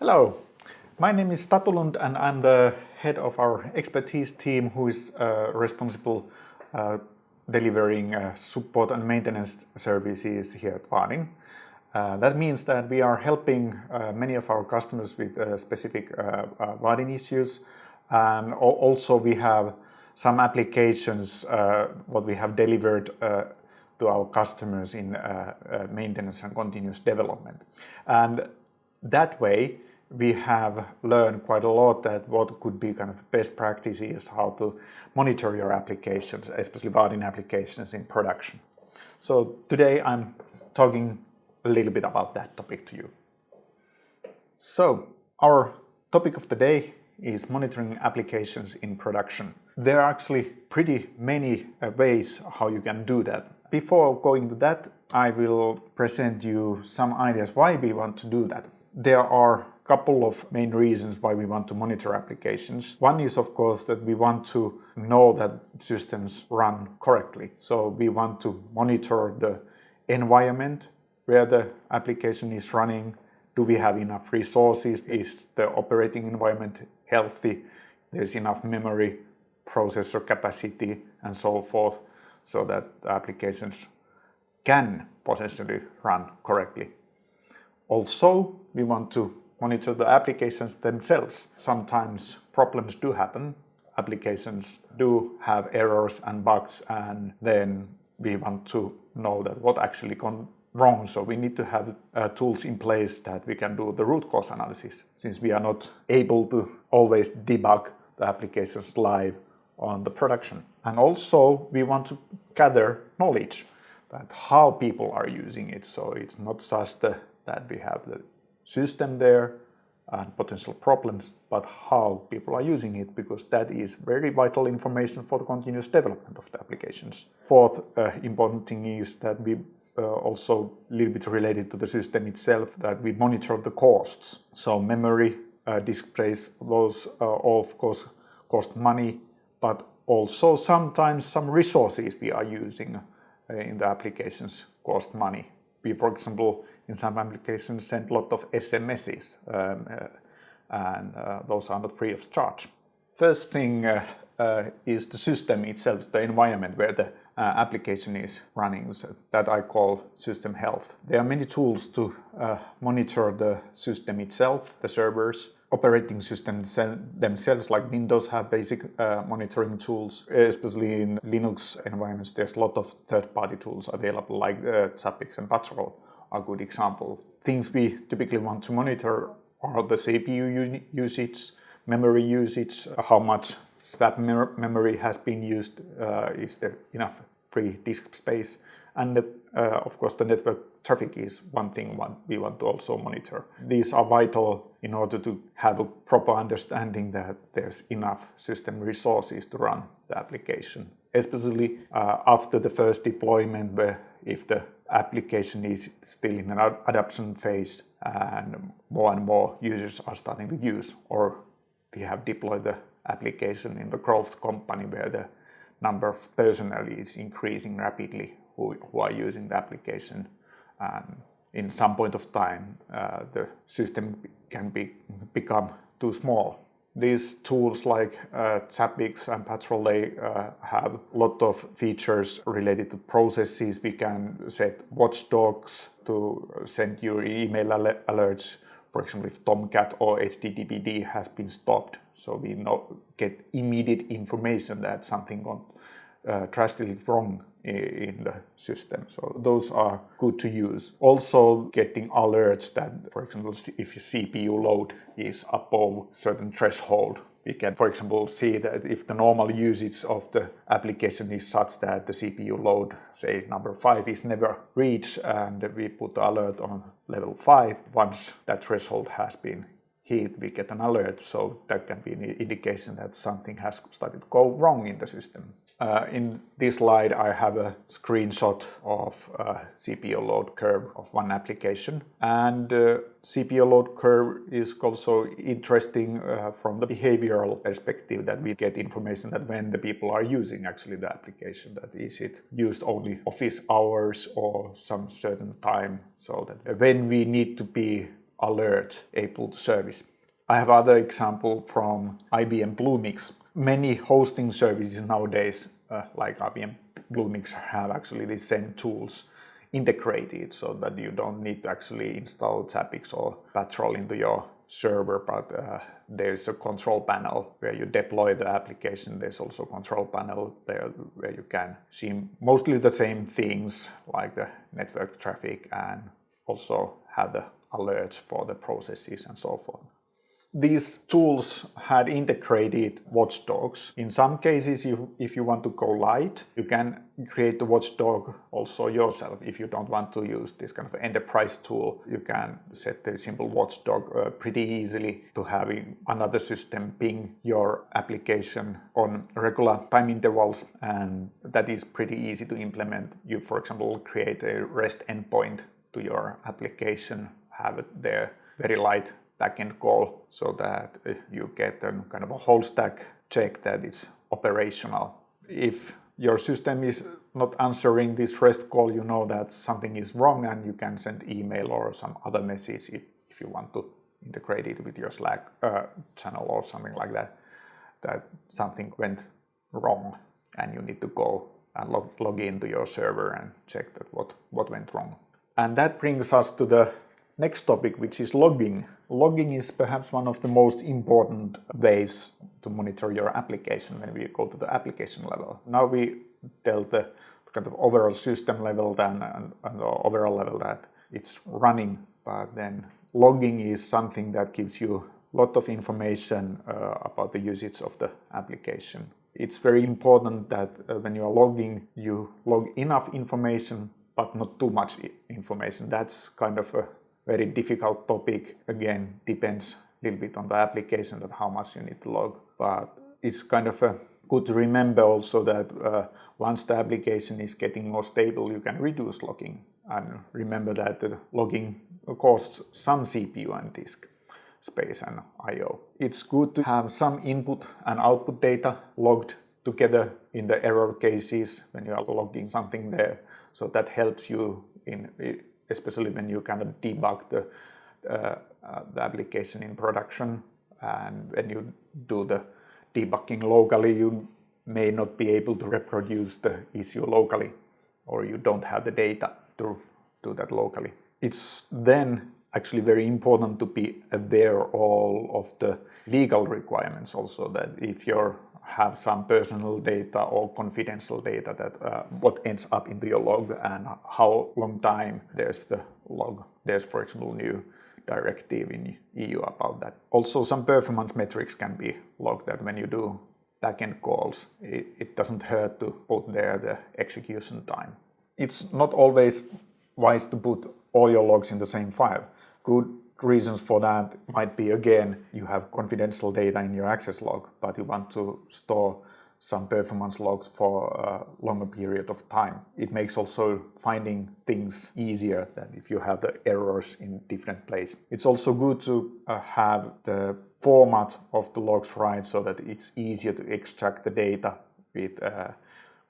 Hello, my name is Tatu Lund and I'm the head of our expertise team who is uh, responsible uh, delivering uh, support and maintenance services here at Vaadin. Uh, that means that we are helping uh, many of our customers with uh, specific uh, Vaadin issues and also we have some applications what we have delivered to our customers in maintenance and continuous development. And that way we have learned quite a lot that what could be kind of best practices how to monitor your applications, especially Vaadin applications in production. So today I'm talking a little bit about that topic to you. So our topic of the day is monitoring applications in production. There are actually pretty many uh, ways how you can do that. Before going to that, I will present you some ideas why we want to do that. There are a couple of main reasons why we want to monitor applications. One is of course that we want to know that systems run correctly. So we want to monitor the environment where the application is running. Do we have enough resources? Is the operating environment healthy? There's enough memory, processor capacity and so forth so that applications can potentially run correctly. Also, we want to monitor the applications themselves. Sometimes problems do happen, applications do have errors and bugs and then we want to know that what actually gone wrong. So we need to have uh, tools in place that we can do the root cause analysis since we are not able to always debug the applications live on the production. And also we want to gather knowledge that how people are using it. So it's not just the, that we have the system there and potential problems, but how people are using it, because that is very vital information for the continuous development of the applications. Fourth uh, important thing is that we uh, also a little bit related to the system itself, that we monitor the costs. So memory, uh, disk space, those uh, of course cost money, but also sometimes some resources we are using uh, in the applications cost money. We, for example, in some applications send a lot of SMSs um, uh, and uh, those are not free of charge. First thing uh, uh, is the system itself, the environment where the uh, application is running, so that I call system health. There are many tools to uh, monitor the system itself, the servers, operating systems themselves, like Windows have basic uh, monitoring tools, especially in Linux environments, there's a lot of third-party tools available like Zabbix and Patrol a good example. Things we typically want to monitor are the CPU usage, memory usage, how much swap memory has been used, uh, is there enough free disk space, and uh, of course the network traffic is one thing we want to also monitor. These are vital in order to have a proper understanding that there's enough system resources to run the application, especially uh, after the first deployment where if the application is still in an adoption phase and more and more users are starting to use or we have deployed the application in the growth company where the number of personnel is increasing rapidly who, who are using the application. And in some point of time uh, the system can be become too small these tools like uh, Zabbix and Patrol uh, have a lot of features related to processes. We can set watchdogs to send your email alerts. For example, if Tomcat or HTTPD has been stopped, so we know, get immediate information that something gone uh, drastically wrong in the system. So those are good to use. Also getting alerts that, for example, if your CPU load is above certain threshold, we can, for example, see that if the normal usage of the application is such that the CPU load, say number 5, is never reached and we put the alert on level 5, once that threshold has been hit, we get an alert, so that can be an indication that something has started to go wrong in the system. Uh, in this slide, I have a screenshot of a CPU load curve of one application. And uh, CPU load curve is also interesting uh, from the behavioral perspective that we get information that when the people are using actually the application, that is it used only office hours or some certain time, so that when we need to be alert a boot service. I have other example from IBM Bluemix. Many hosting services nowadays, uh, like IBM Bluemix, have actually the same tools integrated so that you don't need to actually install Zabbix or Patrol into your server, but uh, there's a control panel where you deploy the application. There's also a control panel there where you can see mostly the same things like the network traffic and also have the alerts for the processes and so forth these tools had integrated watchdogs. In some cases, you, if you want to go light, you can create the watchdog also yourself. If you don't want to use this kind of enterprise tool, you can set the simple watchdog uh, pretty easily to having another system ping your application on regular time intervals. And that is pretty easy to implement. You, for example, create a REST endpoint to your application, have there very light backend call so that you get a kind of a whole stack check that it's operational. If your system is not answering this REST call, you know that something is wrong and you can send email or some other message if, if you want to integrate it with your Slack uh, channel or something like that, that something went wrong and you need to go and log, log into your server and check that what, what went wrong. And that brings us to the next topic, which is logging. Logging is perhaps one of the most important ways to monitor your application when we go to the application level. Now we dealt the kind of overall system level then and, and the overall level that it's running, but then logging is something that gives you a lot of information uh, about the usage of the application. It's very important that uh, when you are logging, you log enough information, but not too much information. That's kind of a very difficult topic. Again, depends a little bit on the application that how much you need to log. But it's kind of a good to remember also that uh, once the application is getting more stable, you can reduce logging. And remember that the logging costs some CPU and disk space and I.O. It's good to have some input and output data logged together in the error cases when you are logging something there. So that helps you in especially when you kind of debug the, uh, uh, the application in production and when you do the debugging locally you may not be able to reproduce the issue locally or you don't have the data to do that locally. It's then actually very important to be aware all of the legal requirements also that if you're have some personal data or confidential data that uh, what ends up into your log and how long time there's the log. There's, for example, new directive in EU about that. Also, some performance metrics can be logged that when you do backend calls, it, it doesn't hurt to put there the execution time. It's not always wise to put all your logs in the same file. Good reasons for that might be, again, you have confidential data in your access log, but you want to store some performance logs for a longer period of time. It makes also finding things easier than if you have the errors in different place. It's also good to uh, have the format of the logs right so that it's easier to extract the data with uh,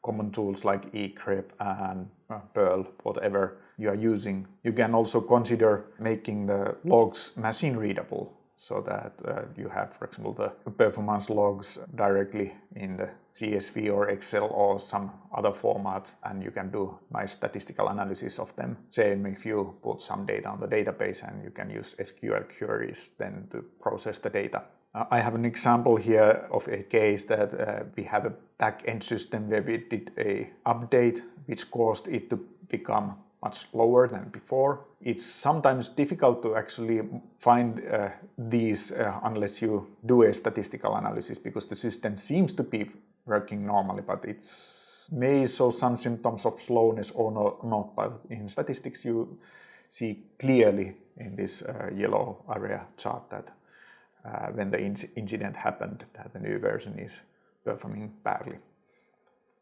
common tools like egrep and Perl, whatever you are using. You can also consider making the logs machine readable so that uh, you have, for example, the performance logs directly in the CSV or Excel or some other format and you can do nice statistical analysis of them. Same if you put some data on the database and you can use SQL queries then to process the data. I have an example here of a case that uh, we have a back-end system where we did a update which caused it to become much lower than before. It's sometimes difficult to actually find uh, these uh, unless you do a statistical analysis because the system seems to be working normally, but it's may show some symptoms of slowness or not, not but in statistics you see clearly in this uh, yellow area chart that uh, when the incident happened that the new version is performing badly.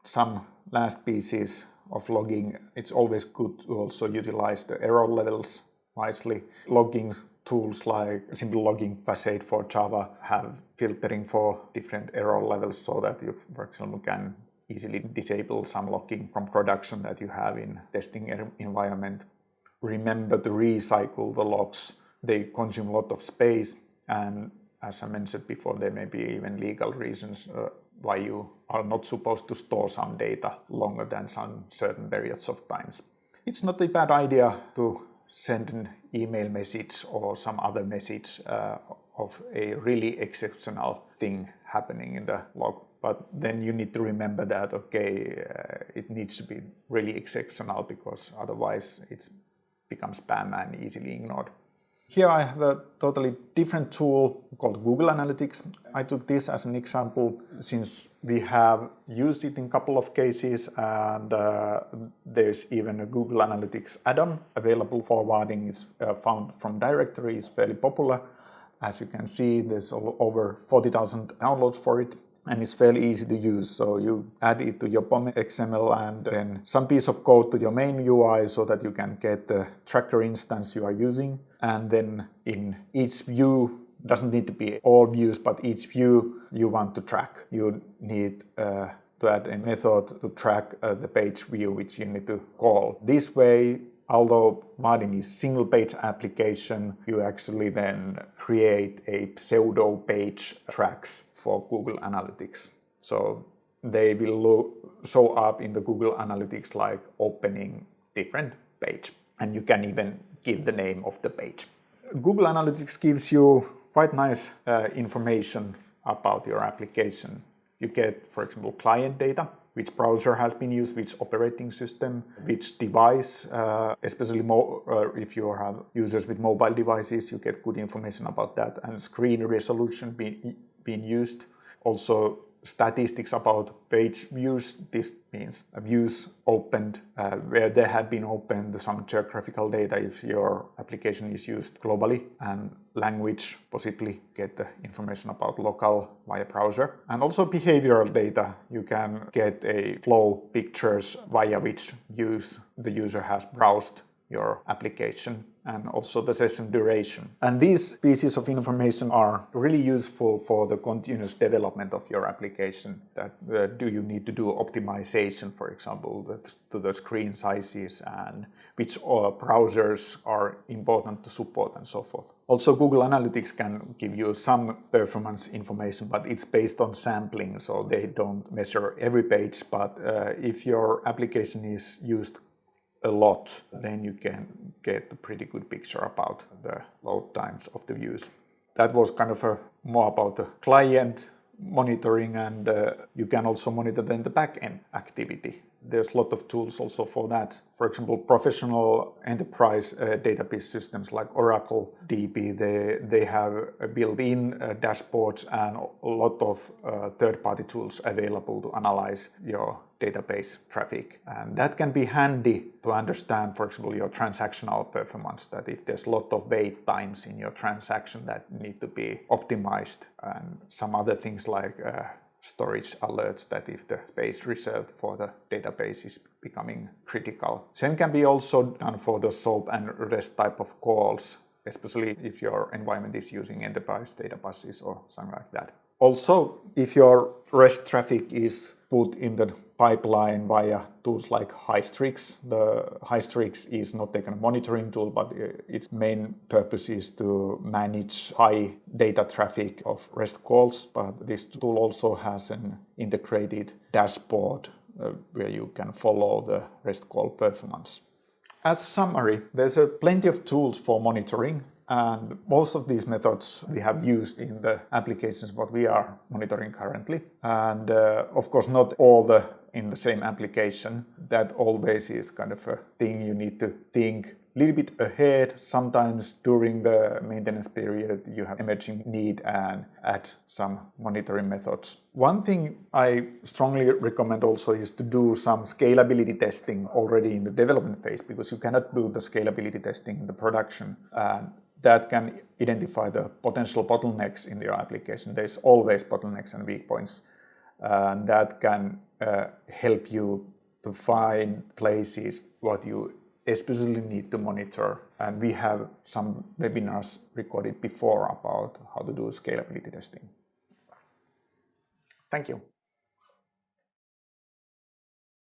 Some last pieces of logging, it's always good to also utilize the error levels wisely. Logging tools like simple logging facade for Java have filtering for different error levels so that you, for example, can easily disable some logging from production that you have in testing environment. Remember to recycle the logs they consume a lot of space and as I mentioned before, there may be even legal reasons uh, why you are not supposed to store some data longer than some certain periods of times. It's not a bad idea to send an email message or some other message uh, of a really exceptional thing happening in the log. But then you need to remember that, okay, uh, it needs to be really exceptional because otherwise it becomes spam and easily ignored. Here I have a totally different tool called Google Analytics. I took this as an example since we have used it in a couple of cases and uh, there's even a Google Analytics add-on available. For Vaadin is uh, found from directory is fairly popular. As you can see, there's over 40,000 downloads for it and it's fairly easy to use. So you add it to your POM XML and then some piece of code to your main UI so that you can get the tracker instance you are using. And then in each view, doesn't need to be all views, but each view you want to track. You need uh, to add a method to track uh, the page view, which you need to call. This way, although Vaadin is single page application, you actually then create a pseudo page tracks for Google Analytics. So they will show up in the Google Analytics like opening different page. And you can even give the name of the page. Google Analytics gives you quite nice uh, information about your application. You get, for example, client data, which browser has been used, which operating system, which device, uh, especially uh, if you have users with mobile devices, you get good information about that, and screen resolution being being used. Also statistics about page views. This means views opened uh, where they have been opened, some geographical data if your application is used globally and language, possibly get the information about local via browser. And also behavioral data. You can get a flow pictures via which use the user has browsed your application and also the session duration. And these pieces of information are really useful for the continuous development of your application. That uh, do you need to do optimization, for example, that, to the screen sizes and which uh, browsers are important to support and so forth. Also, Google Analytics can give you some performance information, but it's based on sampling, so they don't measure every page. But uh, if your application is used a lot, then you can get a pretty good picture about the load times of the views. That was kind of a more about the client monitoring and uh, you can also monitor then the backend activity. There's a lot of tools also for that. For example, professional enterprise uh, database systems like Oracle DB, they, they have built-in uh, dashboards and a lot of uh, third-party tools available to analyze your database traffic. And that can be handy to understand, for example, your transactional performance, that if there's a lot of wait times in your transaction that need to be optimized and some other things like uh, storage alerts that if the space reserved for the database is becoming critical. Same can be also done for the SOAP and REST type of calls, especially if your environment is using enterprise data buses or something like that. Also, if your REST traffic is put in the pipeline via tools like Hystrix. The Hystrix is not a kind of monitoring tool, but its main purpose is to manage high data traffic of REST calls. But this tool also has an integrated dashboard uh, where you can follow the REST call performance. As a summary, there's a plenty of tools for monitoring and most of these methods we have used in the applications what we are monitoring currently. And uh, of course, not all the in the same application. That always is kind of a thing you need to think a little bit ahead. Sometimes during the maintenance period you have emerging need and add some monitoring methods. One thing I strongly recommend also is to do some scalability testing already in the development phase because you cannot do the scalability testing in the production. And that can identify the potential bottlenecks in your application. There's always bottlenecks and weak points. And that can uh, help you to find places what you especially need to monitor. And we have some webinars recorded before about how to do scalability testing. Thank you.